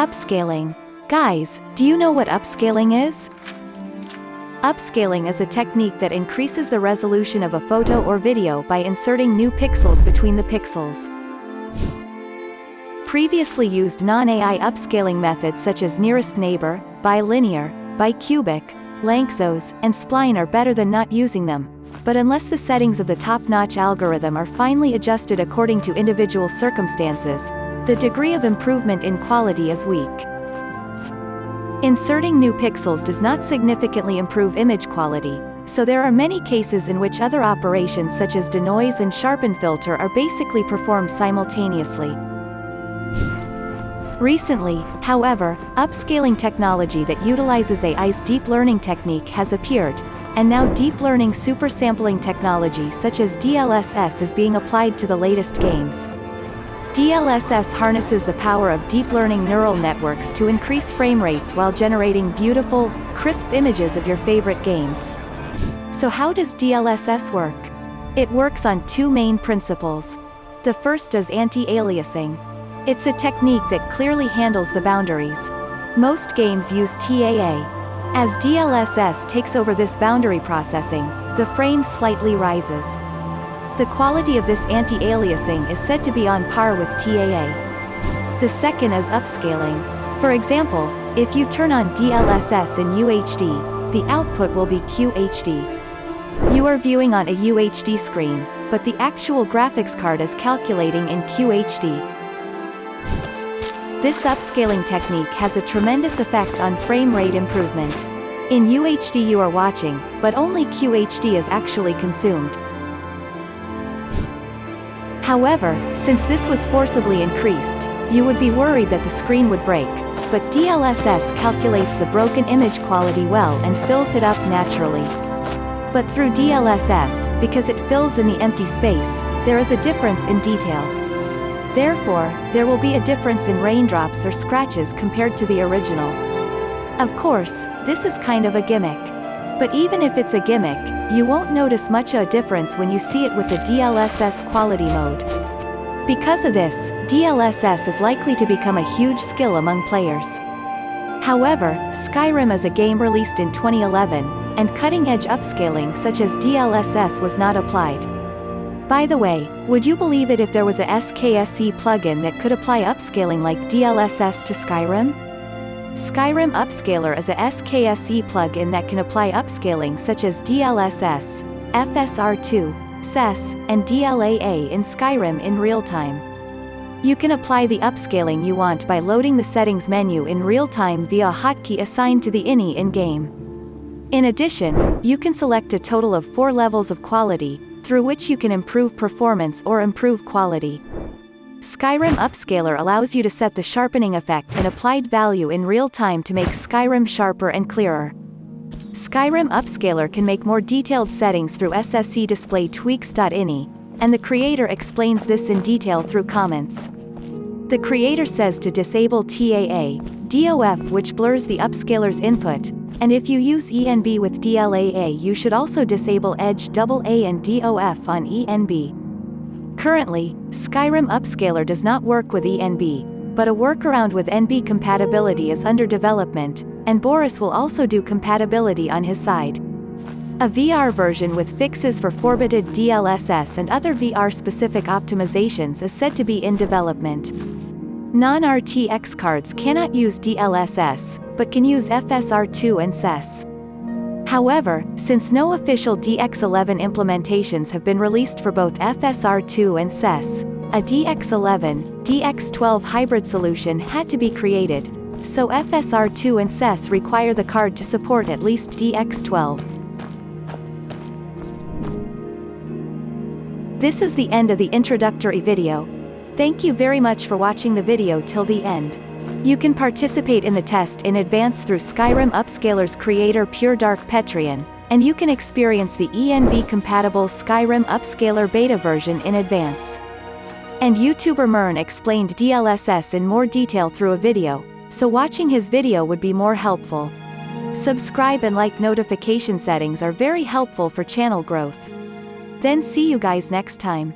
Upscaling. Guys, do you know what upscaling is? Upscaling is a technique that increases the resolution of a photo or video by inserting new pixels between the pixels. Previously used non-AI upscaling methods such as nearest neighbor, bilinear, bicubic, Lanczos, and spline are better than not using them. But unless the settings of the top-notch algorithm are finely adjusted according to individual circumstances, the degree of improvement in quality is weak. Inserting new pixels does not significantly improve image quality, so there are many cases in which other operations such as denoise and sharpen filter are basically performed simultaneously. Recently, however, upscaling technology that utilizes AI's deep learning technique has appeared, and now deep learning supersampling technology such as DLSS is being applied to the latest games. DLSS harnesses the power of deep learning neural networks to increase frame rates while generating beautiful, crisp images of your favorite games. So how does DLSS work? It works on two main principles. The first is anti-aliasing. It's a technique that clearly handles the boundaries. Most games use TAA. As DLSS takes over this boundary processing, the frame slightly rises. The quality of this anti-aliasing is said to be on par with TAA. The second is upscaling. For example, if you turn on DLSS in UHD, the output will be QHD. You are viewing on a UHD screen, but the actual graphics card is calculating in QHD. This upscaling technique has a tremendous effect on frame rate improvement. In UHD you are watching, but only QHD is actually consumed. However, since this was forcibly increased, you would be worried that the screen would break, but DLSS calculates the broken image quality well and fills it up naturally. But through DLSS, because it fills in the empty space, there is a difference in detail. Therefore, there will be a difference in raindrops or scratches compared to the original. Of course, this is kind of a gimmick. But even if it's a gimmick, you won't notice much of a difference when you see it with the DLSS quality mode. Because of this, DLSS is likely to become a huge skill among players. However, Skyrim is a game released in 2011, and cutting-edge upscaling such as DLSS was not applied. By the way, would you believe it if there was a SKSE plugin that could apply upscaling like DLSS to Skyrim? Skyrim Upscaler is a SKSE plugin that can apply upscaling such as DLSS, FSR2, XeSS, and DLAA in Skyrim in real time. You can apply the upscaling you want by loading the settings menu in real time via a hotkey assigned to the INI in-game. In addition, you can select a total of four levels of quality, through which you can improve performance or improve quality. Skyrim Upscaler allows you to set the sharpening effect and applied value in real time to make Skyrim sharper and clearer. Skyrim Upscaler can make more detailed settings through SSE display tweaks.ini, and the creator explains this in detail through comments. The creator says to disable TAA, DOF which blurs the upscaler's input, and if you use ENB with DLAA you should also disable Edge AA and DOF on ENB. Currently, Skyrim Upscaler does not work with ENB, but a workaround with ENB compatibility is under development, and Boris will also do compatibility on his side. A VR version with fixes for foveated DLSS and other VR-specific optimizations is said to be in development. Non-RTX cards cannot use DLSS, but can use FSR2 and XeSS. However, since no official DX11 implementations have been released for both FSR2 and XeSS, a DX11, DX12 hybrid solution had to be created, so FSR2 and XeSS require the card to support at least DX12. This is the end of the introductory video. Thank you very much for watching the video till the end. You can participate in the test in advance through Skyrim Upscaler's creator Pure Dark Patreon, and you can experience the ENB-compatible Skyrim Upscaler beta version in advance. And YouTuber Mern explained DLSS in more detail through a video, so watching his video would be more helpful. Subscribe and like notification settings are very helpful for channel growth. Then see you guys next time.